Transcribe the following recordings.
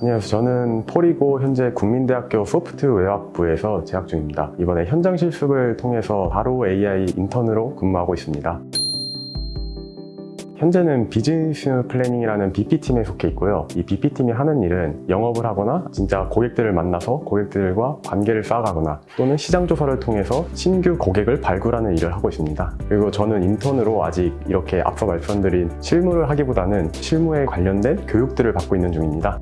안녕하세요. 저는 폴이고 현재 국민대학교 소프트웨어학부에서 재학 중입니다. 이번에 현장 실습을 통해서 바로 AI 인턴으로 근무하고 있습니다. 현재는 business planning이라는 BP팀에 속해 있고요. 이 BP팀이 하는 일은 영업을 하거나 진짜 고객들을 만나서 고객들과 관계를 쌓아가거나 또는 시장 조사를 통해서 신규 고객을 발굴하는 일을 하고 있습니다. 그리고 저는 인턴으로 아직 이렇게 앞서 말씀드린 실무를 하기보다는 실무에 관련된 교육들을 받고 있는 중입니다.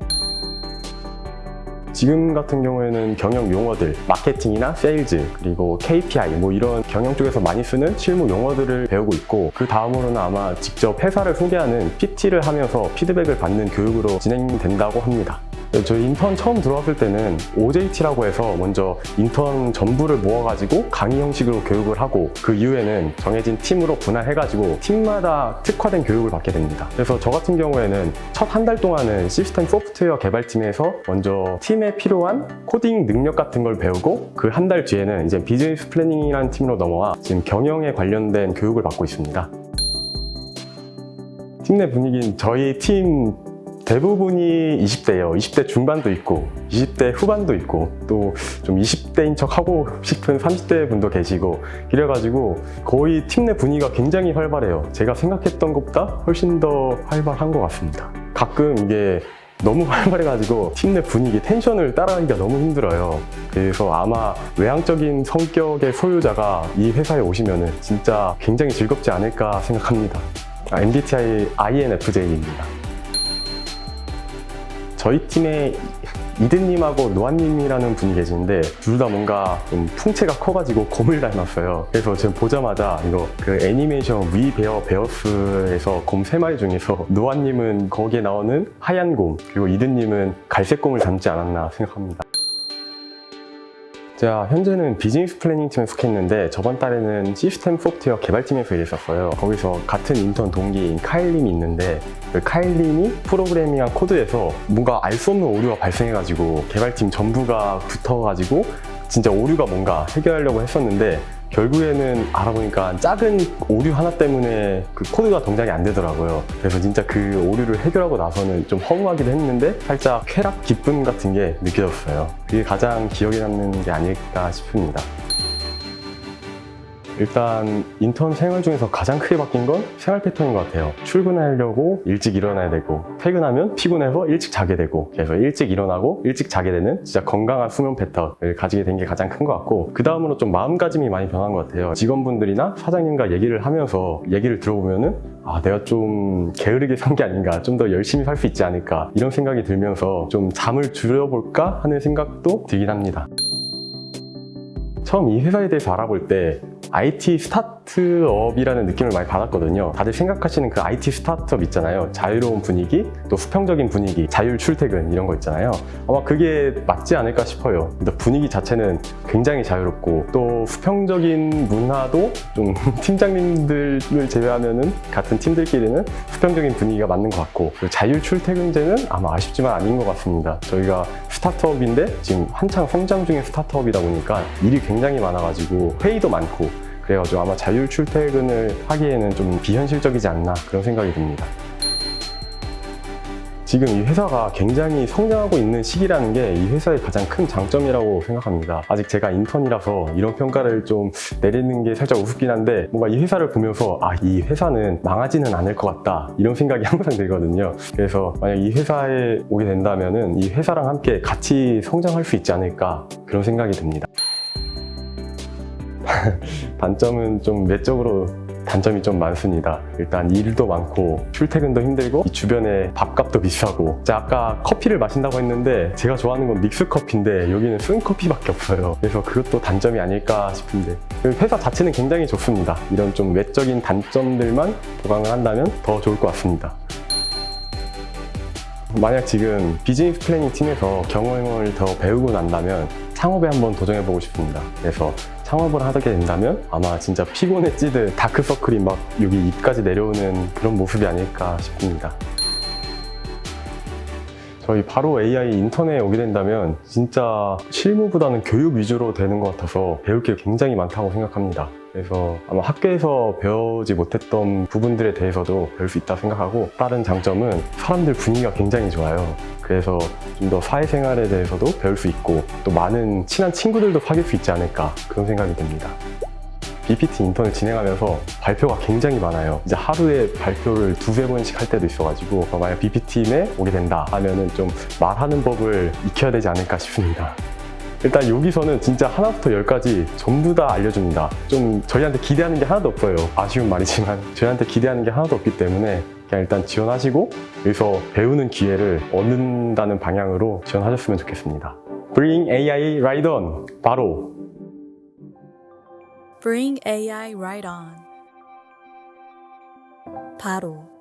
지금 같은 경우에는 경영 용어들, 마케팅이나 세일즈, 그리고 KPI 뭐 이런 경영 쪽에서 많이 쓰는 실무 용어들을 배우고 있고 그 다음으로는 아마 직접 회사를 소개하는 PT를 하면서 피드백을 받는 교육으로 진행된다고 합니다. 저희 인턴 처음 들어왔을 때는 OJT라고 해서 먼저 인턴 전부를 모아가지고 강의 형식으로 교육을 하고 그 이후에는 정해진 팀으로 분할해가지고 팀마다 특화된 교육을 받게 됩니다. 그래서 저 같은 경우에는 첫 한 달 동안은 시스템 소프트웨어 개발팀에서 먼저 팀에 필요한 코딩 능력 같은 걸 배우고 그 한 달 뒤에는 이제 비즈니스 planning이라는 팀으로 넘어와 지금 경영에 관련된 교육을 받고 있습니다. 팀 내 분위기는 저희 팀 대부분이 20대예요. 20대 중반도 있고 20대 후반도 있고 또 좀 20대인 척 하고 싶은 30대 분도 계시고 이래가지고 거의 팀 내 분위기가 굉장히 활발해요. 제가 생각했던 것보다 훨씬 더 활발한 것 같습니다. 가끔 이게 너무 활발해가지고 팀 내 분위기, 텐션을 따라가기가 너무 힘들어요. 그래서 아마 외향적인 성격의 소유자가 이 회사에 오시면 진짜 굉장히 즐겁지 않을까 생각합니다. 아, MBTI INFJ입니다. 저희 팀에 이든님하고 노아님이라는 분이 계시는데 둘 다 뭔가 좀 풍채가 커가지고 곰을 닮았어요. 그래서 지금 보자마자 이거 그 애니메이션 위 베어 베어스에서 곰 세 마리 중에서 노아님은 거기에 나오는 하얀 곰 그리고 이든님은 갈색 곰을 닮지 않았나 생각합니다. 제가 현재는 비즈니스 planning 팀에 속해 있는데 저번 달에는 시스템 소프트웨어 개발팀에서 일했었어요. 거기서 같은 인턴 동기인 카일님이 있는데 그 카일님이 프로그래밍한 코드에서 뭔가 알 수 없는 오류가 발생해가지고 개발팀 전부가 붙어가지고 진짜 오류가 뭔가 해결하려고 했었는데 결국에는 알아보니까 작은 오류 하나 때문에 그 코드가 동작이 안 되더라고요. 그래서 진짜 그 오류를 해결하고 나서는 좀 허무하기도 했는데 살짝 쾌락 기쁨 같은 게 느껴졌어요. 그게 가장 기억에 남는 게 아닐까 싶습니다. 일단 인턴 생활 중에서 가장 크게 바뀐 건 생활 패턴인 것 같아요. 출근하려고 일찍 일어나야 되고 퇴근하면 피곤해서 일찍 자게 되고 그래서 일찍 일어나고 일찍 자게 되는 진짜 건강한 수면 패턴을 가지게 된 게 가장 큰 것 같고 그 다음으로 좀 마음가짐이 많이 변한 것 같아요. 직원분들이나 사장님과 얘기를 하면서 얘기를 들어보면 은 아 내가 좀 게으르게 산 게 아닌가 좀 더 열심히 살 수 있지 않을까 이런 생각이 들면서 좀 잠을 줄여볼까 하는 생각도 들긴 합니다. 처음 이 회사에 대해서 알아볼 때 IT 스타트업이라는 느낌을 많이 받았거든요. 다들 생각하시는 그 IT 스타트업 있잖아요. 자유로운 분위기, 또 수평적인 분위기, 자율 출퇴근 이런 거 있잖아요. 아마 그게 맞지 않을까 싶어요. 분위기 자체는 굉장히 자유롭고 또 수평적인 문화도 좀 팀장님들을 제외하면은 같은 팀들끼리는 수평적인 분위기가 맞는 것 같고 자율 출퇴근제는 아마 아쉽지만 아닌 것 같습니다. 저희가 스타트업인데 지금 한창 성장 중인 스타트업이다 보니까 일이 굉장히 많아가지고 회의도 많고 그래가지고 아마 자율 출퇴근을 하기에는 좀 비현실적이지 않나 그런 생각이 듭니다. 지금 이 회사가 굉장히 성장하고 있는 시기라는 게 이 회사의 가장 큰 장점이라고 생각합니다. 아직 제가 인턴이라서 이런 평가를 좀 내리는 게 살짝 우습긴 한데 뭔가 이 회사를 보면서 아, 이 회사는 망하지는 않을 것 같다 이런 생각이 항상 들거든요. 그래서 만약 이 회사에 오게 된다면 이 회사랑 함께 같이 성장할 수 있지 않을까 그런 생각이 듭니다. 단점은 좀 내적으로 단점이 좀 많습니다. 일단 일도 많고 출퇴근도 힘들고 이 주변에 밥값도 비싸고 제가 아까 커피를 마신다고 했는데 제가 좋아하는 건 믹스 커피인데 여기는 쓴 커피밖에 없어요. 그래서 그것도 단점이 아닐까 싶은데 회사 자체는 굉장히 좋습니다. 이런 좀 외적인 단점들만 보강을 한다면 더 좋을 것 같습니다. 만약 지금 비즈니스 planning 팀에서 경험을 더 배우고 난다면 창업에 한번 도전해보고 싶습니다. 그래서 창업을 하게 된다면 아마 진짜 피곤에 찌든 다크서클이 막 여기 입까지 내려오는 그런 모습이 아닐까 싶습니다. 저희 바로 AI 인턴에 오게 된다면 진짜 실무보다는 교육 위주로 되는 것 같아서 배울 게 굉장히 많다고 생각합니다. 그래서 아마 학교에서 배우지 못했던 부분들에 대해서도 배울 수 있다 생각하고 다른 장점은 사람들 분위기가 굉장히 좋아요. 그래서 좀 더 사회생활에 대해서도 배울 수 있고 또 많은 친한 친구들도 사귈 수 있지 않을까 그런 생각이 듭니다. BPT 인턴을 진행하면서 발표가 굉장히 많아요. 이제 하루에 발표를 두세 번씩 할 때도 있어가지고 만약 BP팀에 오게 된다 하면은 좀 말하는 법을 익혀야 되지 않을까 싶습니다. 일단 여기서는 진짜 하나부터 열까지 전부 다 알려줍니다. 좀 저희한테 기대하는 게 하나도 없어요. 아쉬운 말이지만 저희한테 기대하는 게 하나도 없기 때문에 그냥 일단 지원하시고 여기서 배우는 기회를 얻는다는 방향으로 지원하셨으면 좋겠습니다. Bring AI right on. 바로 Bring AI right on. 바로